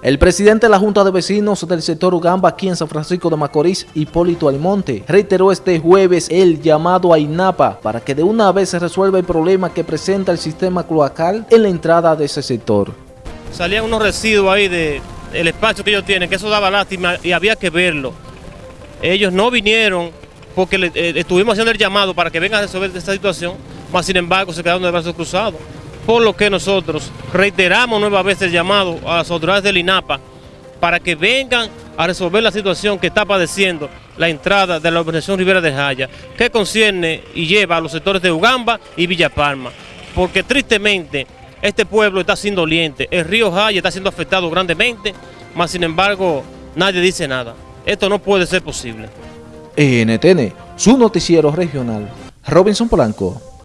El presidente de la Junta de Vecinos del sector Ugamba aquí en San Francisco de Macorís, Hipólito Almonte, reiteró este jueves el llamado a INAPA para que de una vez se resuelva el problema que presenta el sistema cloacal en la entrada de ese sector. Salían unos residuos ahí del espacio que ellos tienen, que eso daba lástima y había que verlo. Ellos no vinieron porque eh, estuvimos haciendo el llamado para que vengan a resolver esta situación, mas sin embargo se quedaron de brazos cruzados por lo que nosotros reiteramos nuevamente el llamado a las autoridades del INAPA para que vengan a resolver la situación que está padeciendo la entrada de la organización Rivera de Jaya, que concierne y lleva a los sectores de Ugamba y Villa Palma, porque tristemente este pueblo está siendo doliente, el río Jaya está siendo afectado grandemente, mas sin embargo nadie dice nada. Esto no puede ser posible. NTN, su noticiero regional. Robinson Polanco.